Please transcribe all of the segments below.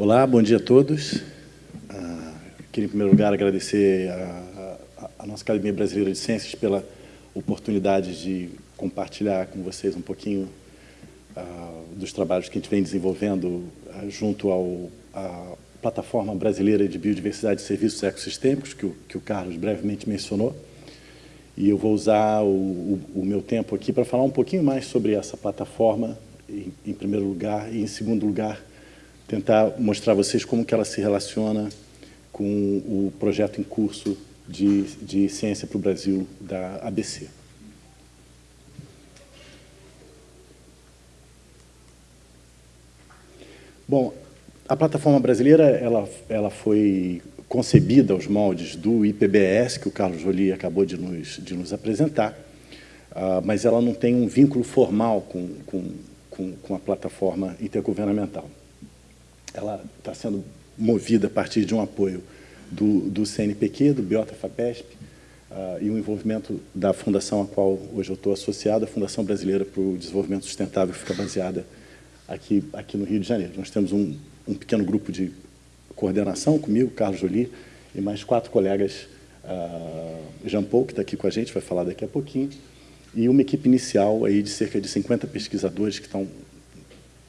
Olá, bom dia a todos. Ah, queria, em primeiro lugar, agradecer a, a, a, nossa Academia Brasileira de Ciências pela oportunidade de compartilhar com vocês um pouquinho ah, dos trabalhos que a gente vem desenvolvendo ah, junto ao, à Plataforma Brasileira de Biodiversidade e Serviços Ecossistêmicos, que o, que o Carlos brevemente mencionou. E eu vou usar o, o, o meu tempo aqui para falar um pouquinho mais sobre essa plataforma, em, em primeiro lugar, e em segundo lugar, tentar mostrar a vocês como que ela se relaciona com o projeto em curso de, de Ciência para o Brasil da ABC. Bom, a plataforma brasileira ela, ela foi concebida aos moldes do IPBS, que o Carlos Jolie acabou de nos, de nos apresentar, uh, mas ela não tem um vínculo formal com, com, com, com a plataforma intergovernamental. Ela está sendo movida a partir de um apoio do, do CNPq, do Biota FAPESP, uh, e o envolvimento da fundação a qual hoje eu estou associado, a Fundação Brasileira para o Desenvolvimento Sustentável, que fica baseada aqui, aqui no Rio de Janeiro. Nós temos um, um pequeno grupo de coordenação comigo, Carlos Jolie, e mais quatro colegas, uh, Jean Paul, que está aqui com a gente, vai falar daqui a pouquinho, e uma equipe inicial aí de cerca de 50 pesquisadores que estão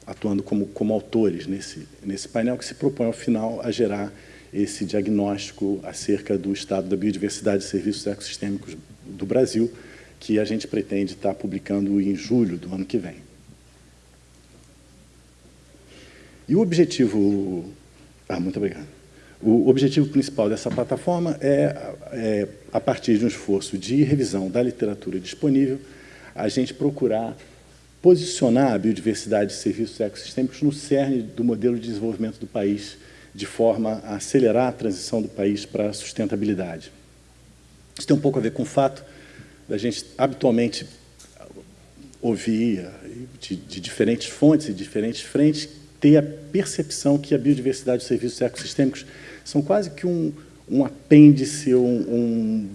atuando como, como autores nesse, nesse painel, que se propõe, ao final, a gerar esse diagnóstico acerca do estado da biodiversidade e serviços ecossistêmicos do Brasil, que a gente pretende estar publicando em julho do ano que vem. E o objetivo ah, muito obrigado. O objetivo principal dessa plataforma é, é, a partir de um esforço de revisão da literatura disponível, a gente procurar posicionar a biodiversidade e serviços ecossistêmicos no cerne do modelo de desenvolvimento do país, de forma a acelerar a transição do país para a sustentabilidade. Isso tem um pouco a ver com o fato da gente habitualmente ouvir de, de diferentes fontes e diferentes frentes ter a percepção que a biodiversidade e os serviços ecossistêmicos são quase que um, um apêndice, um, um,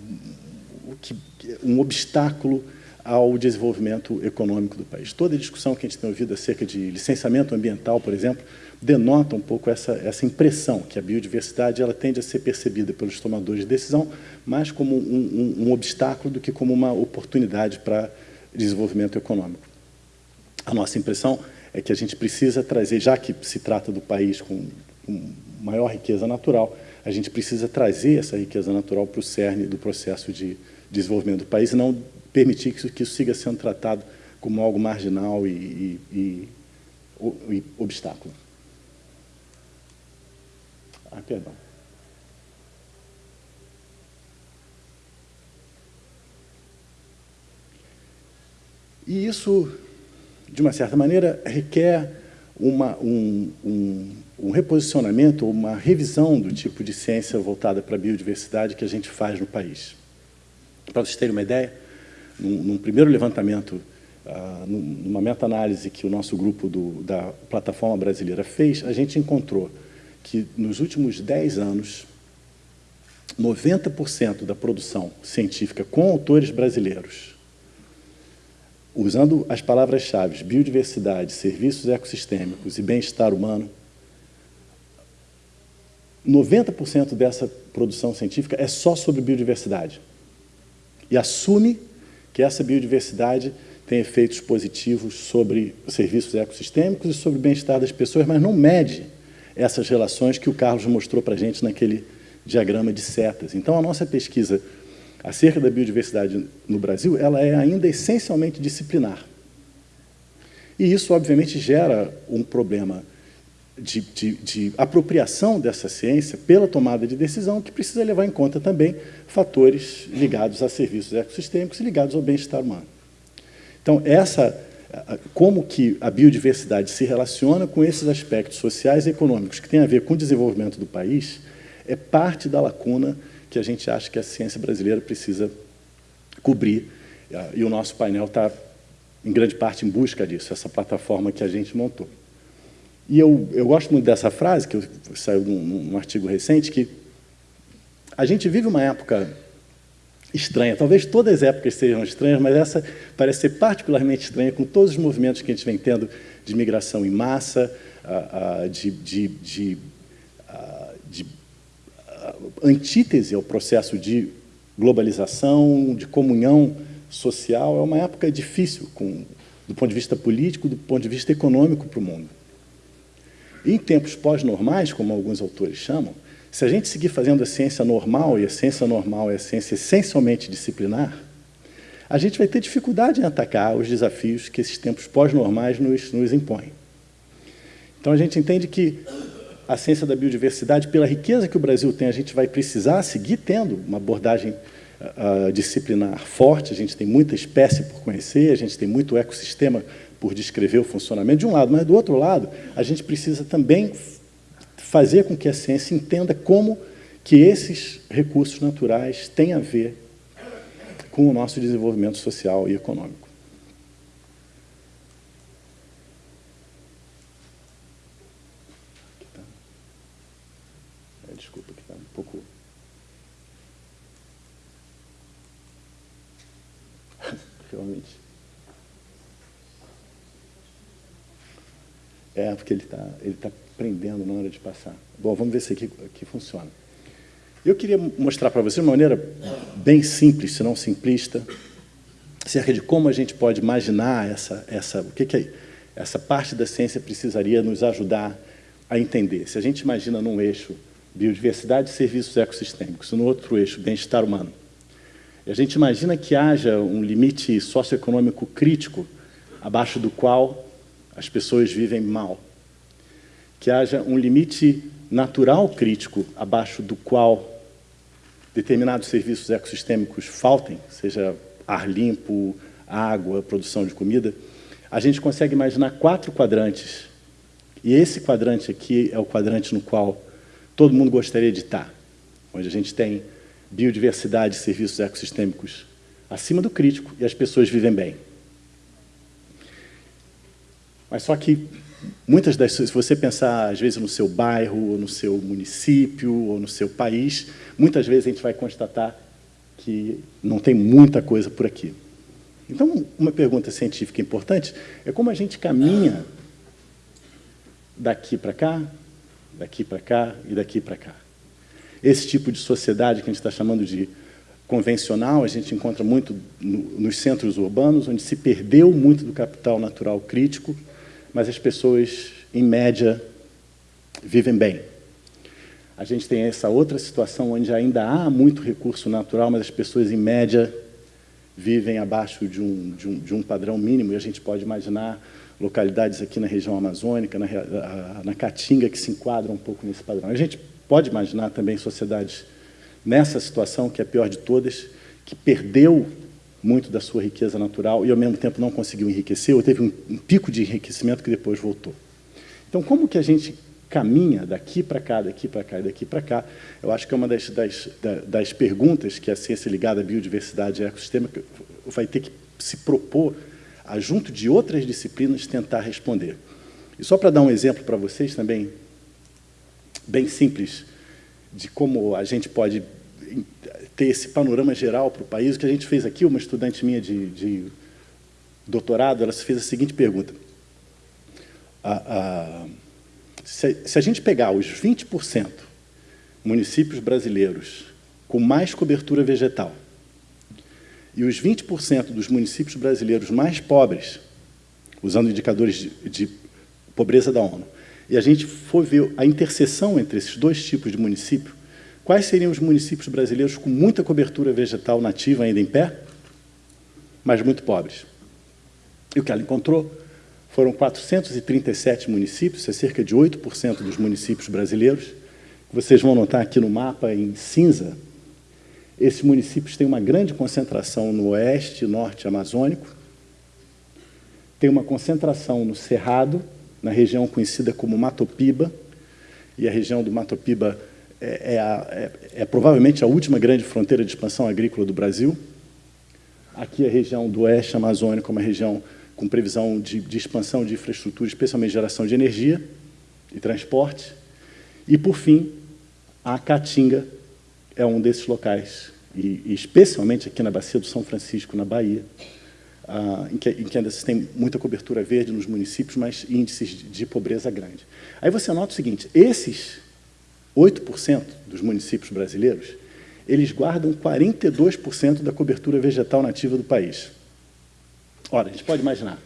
um obstáculo ao desenvolvimento econômico do país. Toda a discussão que a gente tem ouvido acerca de licenciamento ambiental, por exemplo, denota um pouco essa, essa impressão que a biodiversidade ela tende a ser percebida pelos tomadores de decisão mais como um, um, um obstáculo do que como uma oportunidade para desenvolvimento econômico. A nossa impressão é que a gente precisa trazer, já que se trata do país com, com maior riqueza natural, a gente precisa trazer essa riqueza natural para o cerne do processo de desenvolvimento do país e não permitir que isso, que isso siga sendo tratado como algo marginal e, e, e, e obstáculo. Ah, perdão. E isso de uma certa maneira, requer uma, um, um, um reposicionamento, uma revisão do tipo de ciência voltada para a biodiversidade que a gente faz no país. Para vocês terem uma ideia, num, num primeiro levantamento, uh, numa meta-análise que o nosso grupo do, da Plataforma Brasileira fez, a gente encontrou que, nos últimos 10 anos, 90% da produção científica com autores brasileiros usando as palavras-chave biodiversidade, serviços ecossistêmicos e bem-estar humano, 90% dessa produção científica é só sobre biodiversidade. E assume que essa biodiversidade tem efeitos positivos sobre serviços ecossistêmicos e sobre o bem-estar das pessoas, mas não mede essas relações que o Carlos mostrou para a gente naquele diagrama de setas. Então, a nossa pesquisa acerca da biodiversidade no Brasil, ela é ainda essencialmente disciplinar. E isso, obviamente, gera um problema de, de, de, apropriação dessa ciência pela tomada de decisão, que precisa levar em conta também fatores ligados a serviços ecossistêmicos e ligados ao bem-estar humano. Então, essa, como que a biodiversidade se relaciona com esses aspectos sociais e econômicos que têm a ver com o desenvolvimento do país, é parte da lacuna que a gente acha que a ciência brasileira precisa cobrir. E o nosso painel está, em grande parte, em busca disso, essa plataforma que a gente montou. E eu, eu gosto muito dessa frase, que saiu num, num artigo recente, que a gente vive uma época estranha. Talvez todas as épocas sejam estranhas, mas essa parece ser particularmente estranha com todos os movimentos que a gente vem tendo de migração em massa, de, de, de, de antítese ao processo de globalização, de comunhão social. É uma época difícil, com, do ponto de vista político, do ponto de vista econômico para o mundo. Em tempos pós-normais, como alguns autores chamam, se a gente seguir fazendo a ciência normal, e a ciência normal é a ciência essencialmente disciplinar, a gente vai ter dificuldade em atacar os desafios que esses tempos pós-normais nos, nos impõem. Então, a gente entende que a ciência da biodiversidade, pela riqueza que o Brasil tem, a gente vai precisar seguir tendo uma abordagem uh, disciplinar forte, a gente tem muita espécie por conhecer, a gente tem muito ecossistema por descrever o funcionamento de um lado, mas do outro lado, a gente precisa também fazer com que a ciência entenda como que esses recursos naturais têm a ver com o nosso desenvolvimento social e econômico. É, desculpa, que está um pouco... Realmente. É, porque ele está ele tá prendendo na hora de passar. Bom, vamos ver se aqui, aqui funciona. Eu queria mostrar para você de uma maneira bem simples, se não simplista, acerca de como a gente pode imaginar essa, essa, o que, que é, essa parte da ciência precisaria nos ajudar a entender. Se a gente imagina num eixo biodiversidade e serviços ecossistêmicos, no outro eixo bem-estar humano, e a gente imagina que haja um limite socioeconômico crítico abaixo do qual as pessoas vivem mal, que haja um limite natural crítico abaixo do qual determinados serviços ecossistêmicos faltem, seja ar limpo, água, produção de comida, a gente consegue imaginar quatro quadrantes. E esse quadrante aqui é o quadrante no qual todo mundo gostaria de estar, onde a gente tem biodiversidade e serviços ecossistêmicos acima do crítico e as pessoas vivem bem. Mas só que muitas das se você pensar às vezes no seu bairro, ou no seu município, ou no seu país, muitas vezes a gente vai constatar que não tem muita coisa por aqui. Então, uma pergunta científica importante é como a gente caminha daqui para cá, daqui para cá e daqui para cá. Esse tipo de sociedade que a gente está chamando de convencional, a gente encontra muito no, nos centros urbanos, onde se perdeu muito do capital natural crítico, mas as pessoas, em média, vivem bem. A gente tem essa outra situação onde ainda há muito recurso natural, mas as pessoas, em média, vivem abaixo de um, de um, de um padrão mínimo, e a gente pode imaginar localidades aqui na região amazônica, na, na Caatinga, que se enquadram um pouco nesse padrão. A gente pode imaginar também sociedades nessa situação, que é a pior de todas, que perdeu muito da sua riqueza natural e, ao mesmo tempo, não conseguiu enriquecer, ou teve um, um pico de enriquecimento que depois voltou. Então, como que a gente caminha daqui para cá, daqui para cá e daqui para cá, eu acho que é uma das, das, das perguntas que a ciência ligada à biodiversidade e ecossistema vai ter que se propor, a, junto de outras disciplinas, tentar responder. E só para dar um exemplo para vocês também, bem simples, de como a gente pode ter esse panorama geral para o país. O que a gente fez aqui, uma estudante minha de, de doutorado, ela fez a seguinte pergunta. se, se a gente pegar os 20% municípios brasileiros com mais cobertura vegetal e os 20% dos municípios brasileiros mais pobres, usando indicadores de, de pobreza da ONU, e a gente for ver a interseção entre esses dois tipos de município, Quais seriam os municípios brasileiros com muita cobertura vegetal nativa ainda em pé, mas muito pobres? E o que ela encontrou foram 437 municípios, é cerca de 8% dos municípios brasileiros. Vocês vão notar aqui no mapa, em cinza, esses municípios têm uma grande concentração no oeste e norte amazônico, tem uma concentração no Cerrado, na região conhecida como Matopiba, e a região do Matopiba é, é, a, é, é, provavelmente a última grande fronteira de expansão agrícola do Brasil. Aqui a região do oeste amazônico é uma região com previsão de, de expansão de infraestrutura, especialmente geração de energia e transporte. E, por fim, a Caatinga é um desses locais, e, e especialmente aqui na Bacia do São Francisco, na Bahia, uh, em, que, em que ainda se tem muita cobertura verde nos municípios, mas índices de, de pobreza grande. Aí você nota o seguinte, esses 8% dos municípios brasileiros, eles guardam 42% da cobertura vegetal nativa do país. Ora, a gente pode imaginar.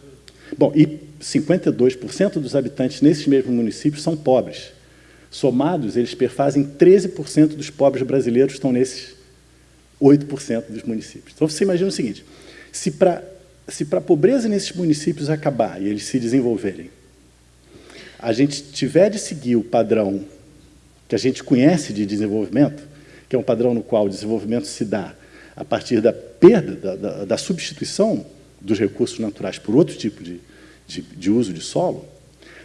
Bom, e 52% dos habitantes nesses mesmos municípios são pobres. Somados, eles perfazem 13% dos pobres brasileiros estão nesses 8% dos municípios. Então, você imagina o seguinte, se para se a pobreza nesses municípios acabar e eles se desenvolverem, a gente tiver de seguir o padrão que a gente conhece de desenvolvimento, que é um padrão no qual o desenvolvimento se dá a partir da perda, da, da, da substituição dos recursos naturais por outro tipo de, de, de uso de solo,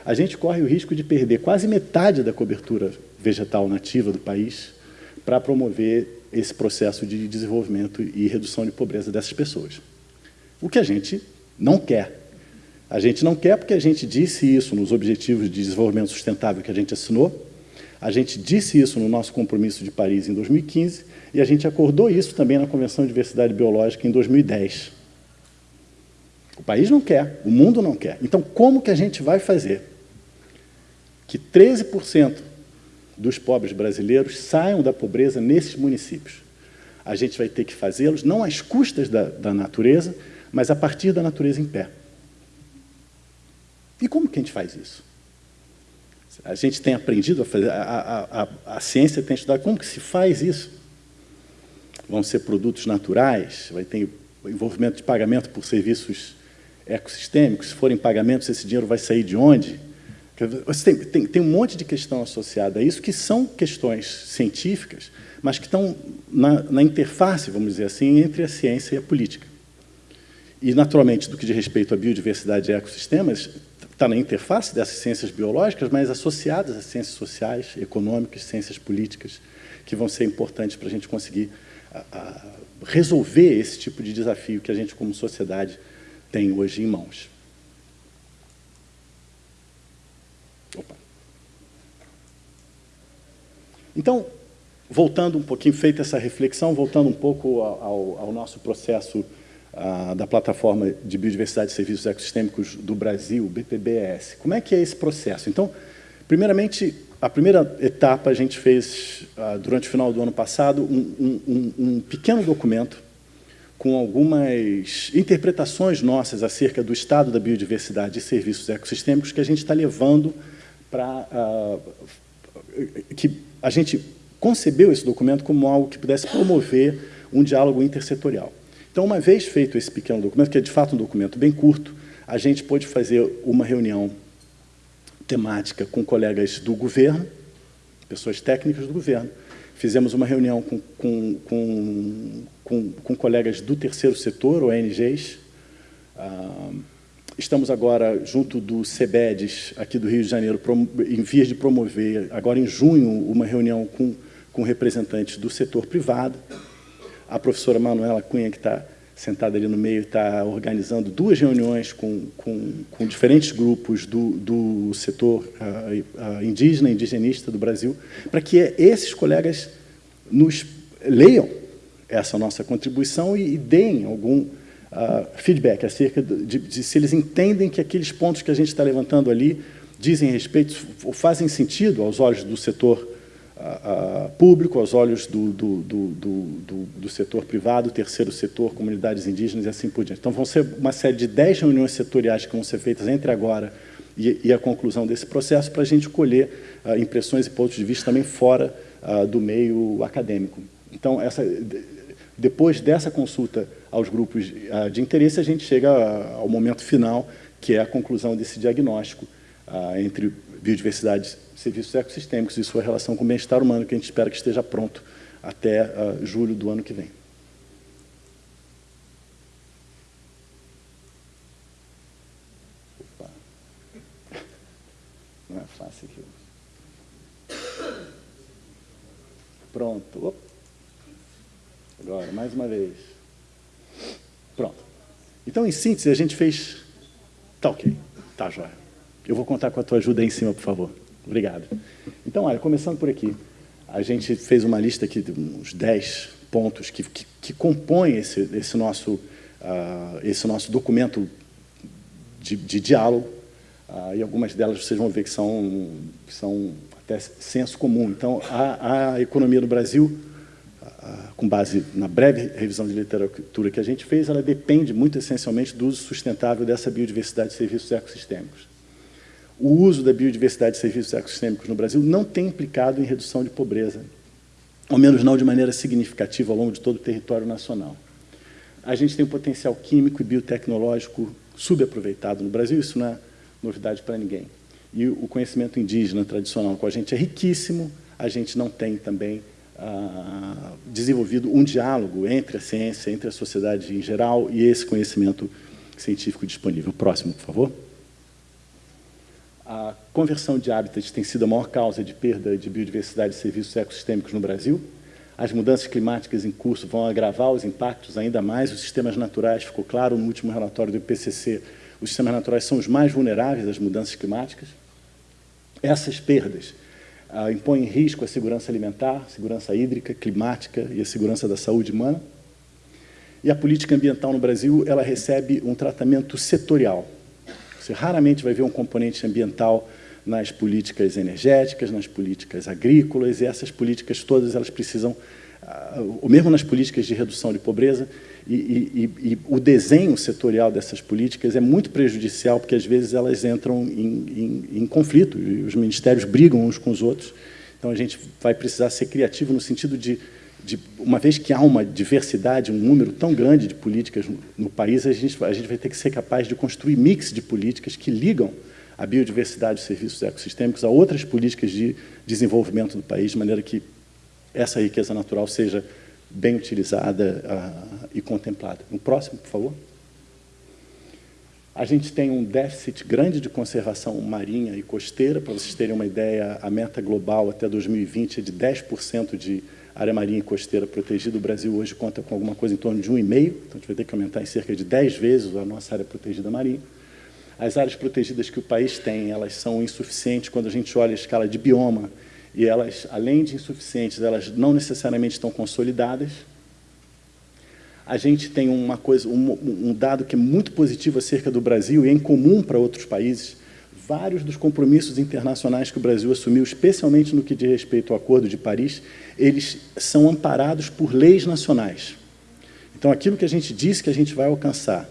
a gente corre o risco de perder quase metade da cobertura vegetal nativa do país para promover esse processo de desenvolvimento e redução de pobreza dessas pessoas. O que a gente não quer. A gente não quer porque a gente disse isso nos Objetivos de Desenvolvimento Sustentável que a gente assinou, a gente disse isso no nosso compromisso de Paris em 2015 e a gente acordou isso também na Convenção de Diversidade Biológica em 2010. O país não quer, o mundo não quer. Então, como que a gente vai fazer que 13% dos pobres brasileiros saiam da pobreza nesses municípios? A gente vai ter que fazê-los não às custas da, da natureza, mas a partir da natureza em pé. E como que a gente faz isso? A gente tem aprendido a fazer, a, a, a, ciência tem estudado como que se faz isso. Vão ser produtos naturais, vai ter envolvimento de pagamento por serviços ecossistêmicos, se forem pagamentos, esse dinheiro vai sair de onde? Tem, tem, tem, um monte de questão associada a isso, que são questões científicas, mas que estão na, na, interface, vamos dizer assim, entre a ciência e a política. E, naturalmente, do que diz respeito à biodiversidade e ecossistemas, está na interface dessas ciências biológicas, mas associadas às ciências sociais, econômicas, ciências políticas, que vão ser importantes para a gente conseguir a, a resolver esse tipo de desafio que a gente, como sociedade, tem hoje em mãos. Opa. Então, voltando um pouquinho, feita essa reflexão, voltando um pouco ao, ao nosso processo da Plataforma de Biodiversidade e Serviços Ecossistêmicos do Brasil, BPBS. Como é que é esse processo? Então, primeiramente, a primeira etapa a gente fez, uh, durante o final do ano passado, um, um, um pequeno documento com algumas interpretações nossas acerca do estado da biodiversidade e serviços ecossistêmicos que a gente está levando para... Uh, que a gente concebeu esse documento como algo que pudesse promover um diálogo intersetorial. Então, uma vez feito esse pequeno documento, que é de fato um documento bem curto, a gente pôde fazer uma reunião temática com colegas do governo, pessoas técnicas do governo, Fizemos uma reunião com, com, com, com, com colegas do terceiro setor, ONGs. Ah, estamos agora, junto do CEBEDES, aqui do Rio de Janeiro, em vias de promover, agora em junho, uma reunião com, com representantes do setor privado. A professora Manuela Cunha, que está sentada ali no meio, está organizando duas reuniões com, com, com diferentes grupos do, do setor uh, uh, indígena, indigenista do Brasil, para que esses colegas nos leiam essa nossa contribuição e, e deem algum uh, feedback acerca de, de, se eles entendem que aqueles pontos que a gente está levantando ali dizem respeito, ou fazem sentido aos olhos do setor uh, público, aos olhos do, do, do, do, setor privado, terceiro setor, comunidades indígenas e assim por diante. Então, vão ser uma série de dez reuniões setoriais que vão ser feitas entre agora e, e a conclusão desse processo para a gente colher uh, impressões e pontos de vista também fora uh, do meio acadêmico. Então, essa, depois dessa consulta aos grupos de interesse, a gente chega ao momento final, que é a conclusão desse diagnóstico entre biodiversidade serviços ecossistêmicos e sua relação com o bem-estar humano, que a gente espera que esteja pronto até uh, julho do ano que vem. Opa. Não é fácil aqui. Pronto. Opa. Agora, mais uma vez. Pronto. Então, em síntese, a gente fez... Tá ok. Tá, joia. Eu vou contar com a tua ajuda aí em cima, por favor. Obrigado. Então, olha, começando por aqui, a gente fez uma lista aqui de uns 10 pontos que, que, que compõem esse, esse nosso uh, uh, esse nosso documento de, de diálogo, uh, e algumas delas vocês vão ver que são, que são até senso comum. Então, a, a economia do Brasil, com base na breve revisão de literatura que a gente fez, ela depende muito essencialmente do uso sustentável dessa biodiversidade de serviços ecossistêmicos. O uso da biodiversidade de serviços ecossistêmicos no Brasil não tem implicado em redução de pobreza, ao menos não de maneira significativa ao longo de todo o território nacional. A gente tem um potencial químico e biotecnológico subaproveitado no Brasil, isso não é novidade para ninguém. E o conhecimento indígena tradicional com a gente é riquíssimo, a gente não tem também ah, desenvolvido um diálogo entre a ciência, entre a sociedade em geral e esse conhecimento científico disponível. Próximo, por favor. A conversão de hábitats tem sido a maior causa de perda de biodiversidade e serviços ecossistêmicos no Brasil. As mudanças climáticas em curso vão agravar os impactos ainda mais. Os sistemas naturais, ficou claro no último relatório do IPCC, os sistemas naturais são os mais vulneráveis às mudanças climáticas. Essas perdas ah, impõem em risco a segurança alimentar, segurança hídrica, climática e a segurança da saúde humana. E a política ambiental no Brasil ela recebe um tratamento setorial. Você raramente vai ver um componente ambiental nas políticas energéticas, nas políticas agrícolas, e essas políticas todas elas precisam, ah, ou mesmo nas políticas de redução de pobreza, e, e, e, o desenho setorial dessas políticas é muito prejudicial, porque às vezes elas entram em, em, em conflito, e os ministérios brigam uns com os outros, então a gente vai precisar ser criativo no sentido de, de uma vez que há uma diversidade, um número tão grande de políticas no, país, a gente, a gente vai ter que ser capaz de construir mix de políticas que ligam a biodiversidade de serviços ecossistêmicos a outras políticas de desenvolvimento do país, de maneira que essa riqueza natural seja bem utilizada uh, e contemplada. No próximo, por favor. A gente tem um déficit grande de conservação marinha e costeira. Para vocês terem uma ideia, a meta global até 2020 é de 10% de área marinha e costeira protegida. O Brasil hoje conta com alguma coisa em torno de 1,5%, então a gente vai ter que aumentar em cerca de 10 vezes a nossa área protegida marinha. As áreas protegidas que o país tem, elas são insuficientes quando a gente olha a escala de bioma e elas, além de insuficientes, elas não necessariamente estão consolidadas. A gente tem uma coisa, um, um dado que é muito positivo acerca do Brasil e é incomum para outros países. Vários dos compromissos internacionais que o Brasil assumiu, especialmente no que diz respeito ao Acordo de Paris, eles são amparados por leis nacionais. Então, aquilo que a gente disse que a gente vai alcançar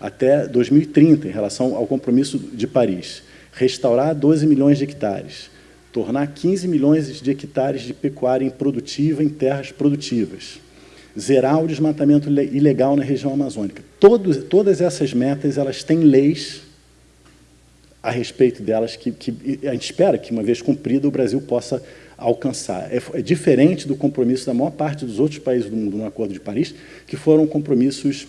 até 2030, em relação ao compromisso de Paris, restaurar 12 milhões de hectares, tornar 15 milhões de hectares de pecuária improdutiva em terras produtivas, zerar o desmatamento ilegal na região amazônica. Todos, todas essas metas elas têm leis a respeito delas que, que, a gente espera que, uma vez cumprida, o Brasil possa alcançar. É, é, diferente do compromisso da maior parte dos outros países do mundo no Acordo de Paris, que foram compromissos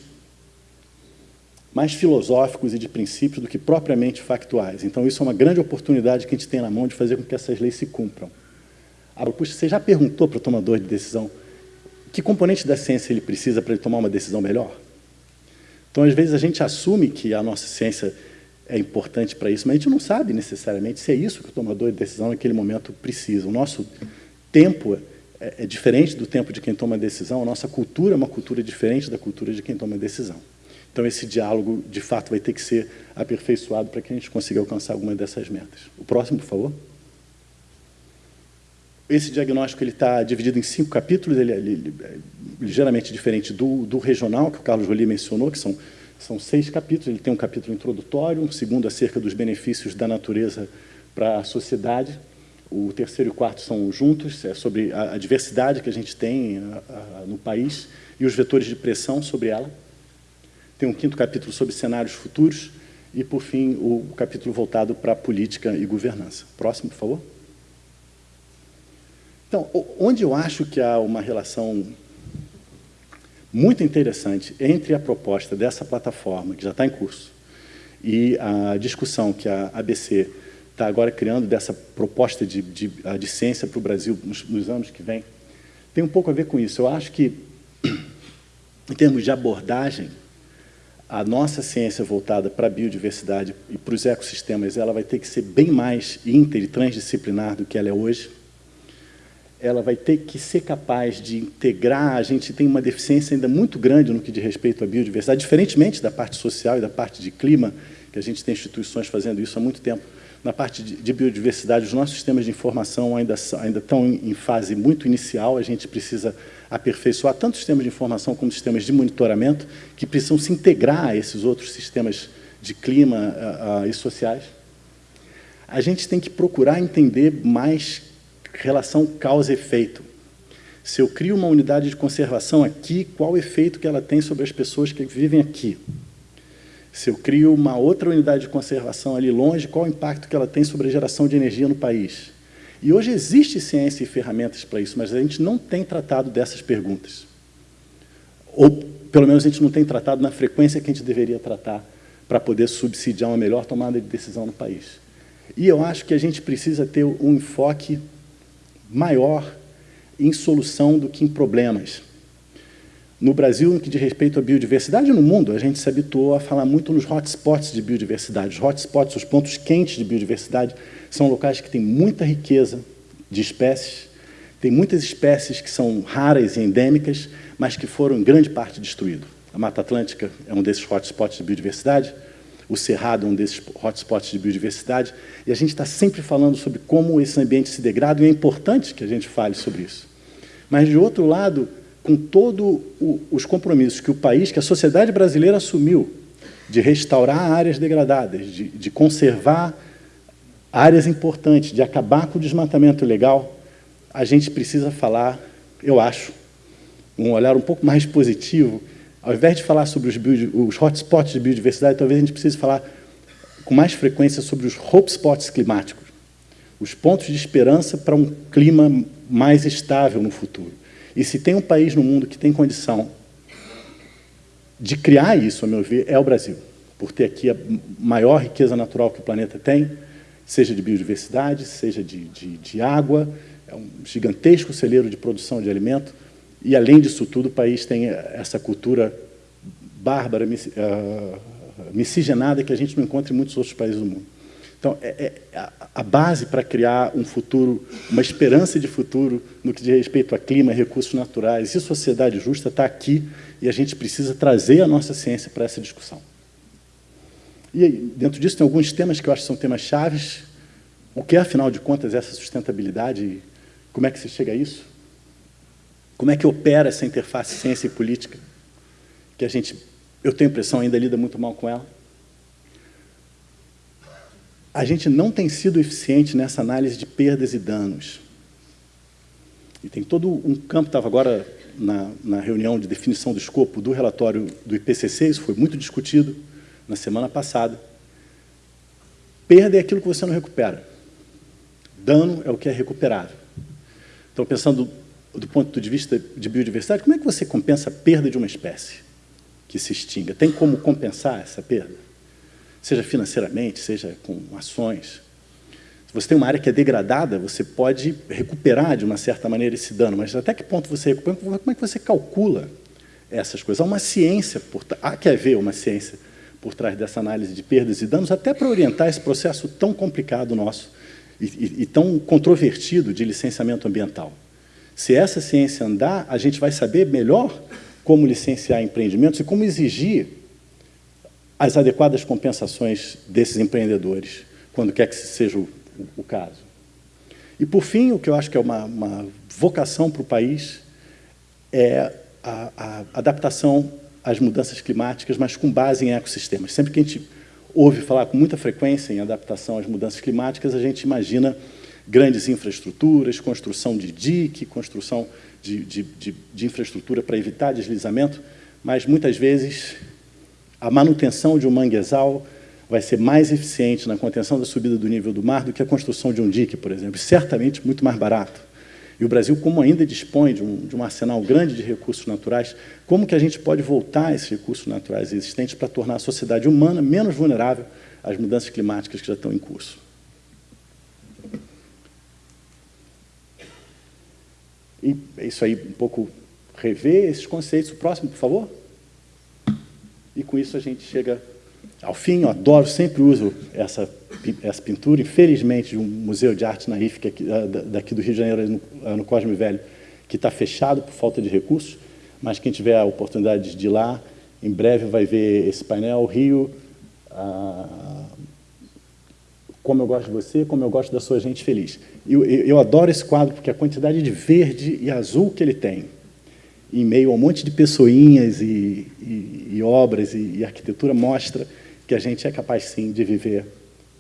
mais filosóficos e de princípios do que propriamente factuais. Então, isso é uma grande oportunidade que a gente tem na mão de fazer com que essas leis se cumpram. Puxa, você já perguntou para o tomador de decisão que componente da ciência ele precisa para ele tomar uma decisão melhor? Então, às vezes, a gente assume que a nossa ciência é importante para isso, mas a gente não sabe necessariamente se é isso que o tomador de decisão naquele momento precisa. O nosso tempo é, é diferente do tempo de quem toma decisão, a nossa cultura é uma cultura diferente da cultura de quem toma decisão. Então, esse diálogo, de fato, vai ter que ser aperfeiçoado para que a gente consiga alcançar alguma dessas metas. O próximo, por favor. Esse diagnóstico está dividido em cinco capítulos, ele é, ele é ligeiramente diferente do, do, regional, que o Carlos Jolie mencionou, que são, são seis capítulos. Ele tem um capítulo introdutório, um segundo acerca dos benefícios da natureza para a sociedade, o terceiro e o quarto são juntos, é sobre a, a diversidade que a gente tem a, a, no país e os vetores de pressão sobre ela. Tem um quinto capítulo sobre cenários futuros e, por fim, o capítulo voltado para política e governança. Próximo, por favor. Então, onde eu acho que há uma relação muito interessante entre a proposta dessa plataforma, que já está em curso, e a discussão que a ABC está agora criando dessa proposta de, de, de ciência para o Brasil nos, nos anos que vem, tem um pouco a ver com isso. Eu acho que, em termos de abordagem, a nossa ciência voltada para a biodiversidade e para os ecossistemas, ela vai ter que ser bem mais inter e transdisciplinar do que ela é hoje. Ela vai ter que ser capaz de integrar, a gente tem uma deficiência ainda muito grande no que diz respeito à biodiversidade, diferentemente da parte social e da parte de clima, que a gente tem instituições fazendo isso há muito tempo. Na parte de, de biodiversidade, os nossos sistemas de informação ainda, ainda estão em, fase muito inicial, a gente precisa aperfeiçoar tanto sistemas de informação como sistemas de monitoramento, que precisam se integrar a esses outros sistemas de clima uh, uh, e sociais. A gente tem que procurar entender mais relação causa efeito. Se eu crio uma unidade de conservação aqui, qual o efeito que ela tem sobre as pessoas que vivem aqui? Se eu crio uma outra unidade de conservação ali longe, qual o impacto que ela tem sobre a geração de energia no país? E hoje existe ciência e ferramentas para isso, mas a gente não tem tratado dessas perguntas. Ou, pelo menos, a gente não tem tratado na frequência que a gente deveria tratar para poder subsidiar uma melhor tomada de decisão no país. E eu acho que a gente precisa ter um enfoque maior em solução do que em problemas. No Brasil, no que diz respeito à biodiversidade, no mundo, a gente se habituou a falar muito nos hotspots de biodiversidade. Os hotspots, os pontos quentes de biodiversidade, são locais que têm muita riqueza de espécies, tem muitas espécies que são raras e endêmicas, mas que foram em grande parte destruídas. A Mata Atlântica é um desses hotspots de biodiversidade, o Cerrado é um desses hotspots de biodiversidade, e a gente está sempre falando sobre como esse ambiente se degrada, e é importante que a gente fale sobre isso. Mas, de outro lado, com todos os compromissos que o país, que a sociedade brasileira assumiu, de restaurar áreas degradadas, de, de conservar áreas importantes, de acabar com o desmatamento ilegal, a gente precisa falar, eu acho, um olhar um pouco mais positivo ao invés de falar sobre os, os hotspots de biodiversidade, talvez a gente precise falar com mais frequência sobre os hotspots climáticos, os pontos de esperança para um clima mais estável no futuro. E se tem um país no mundo que tem condição de criar isso, a meu ver, é o Brasil, por ter aqui a maior riqueza natural que o planeta tem, seja de biodiversidade, seja de, de, de água, é um gigantesco celeiro de produção de alimento, e, além disso tudo, o país tem essa cultura bárbara, ah, miscigenada, que a gente não encontra em muitos outros países do mundo. Então, é, é a base para criar um futuro, uma esperança de futuro no que diz respeito a clima, recursos naturais e sociedade justa está aqui e a gente precisa trazer a nossa ciência para essa discussão. E dentro disso tem alguns temas que eu acho que são temas chaves. O que é, afinal de contas, essa sustentabilidade? Como é que se chega a isso? Como é que opera essa interface ciência e política? Que a gente, eu tenho a impressão, ainda lida muito mal com ela. A gente não tem sido eficiente nessa análise de perdas e danos. E tem todo um campo, estava agora na, na reunião de definição do escopo do relatório do IPCC, isso foi muito discutido na semana passada. Perda é aquilo que você não recupera. Dano é o que é recuperável. Então, pensando do ponto de vista de biodiversidade, como é que você compensa a perda de uma espécie que se extinga? Tem como compensar essa perda? Seja financeiramente, seja com ações. Se você tem uma área que é degradada, você pode recuperar de uma certa maneira esse dano, mas até que ponto você recupera? Como é que você calcula essas coisas? Há uma ciência, por, há que haver uma ciência por trás dessa análise de perdas e danos, até para orientar esse processo tão complicado nosso e, e, e tão controvertido de licenciamento ambiental. Se essa ciência andar, a gente vai saber melhor como licenciar empreendimentos e como exigir as adequadas compensações desses empreendedores, quando quer que seja o, o caso. E, por fim, o que eu acho que é uma, uma vocação para o país é a, a, adaptação às mudanças climáticas, mas com base em ecossistemas. Sempre que a gente ouve falar com muita frequência em adaptação às mudanças climáticas, a gente imagina grandes infraestruturas, construção de dique, construção de, de, de, de infraestrutura para evitar deslizamento, mas muitas vezes a manutenção de um manguezal vai ser mais eficiente na contenção da subida do nível do mar do que a construção de um dique, por exemplo, certamente muito mais barato. E o Brasil, como ainda dispõe de um, de um arsenal grande de recursos naturais, como que a gente pode voltar esses recursos naturais existentes para tornar a sociedade humana menos vulnerável às mudanças climáticas que já estão em curso? E é isso aí, um pouco rever esses conceitos. O próximo, por favor. E com isso a gente chega ao fim, eu adoro, sempre uso essa, essa pintura, infelizmente, de um museu de arte na RIF, que é daqui do Rio de Janeiro, no, no Cosme Velho, que está fechado por falta de recursos, mas quem tiver a oportunidade de ir lá, em breve vai ver esse painel, Rio, ah, como eu gosto de você, como eu gosto da sua gente feliz. Eu, eu, eu, adoro esse quadro porque a quantidade de verde e azul que ele tem, em meio a um monte de pessoinhas e, e, e obras e, e arquitetura, mostra que a gente é capaz, sim, de viver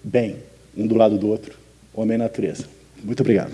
bem, um do lado do outro, homem e natureza. Muito obrigado.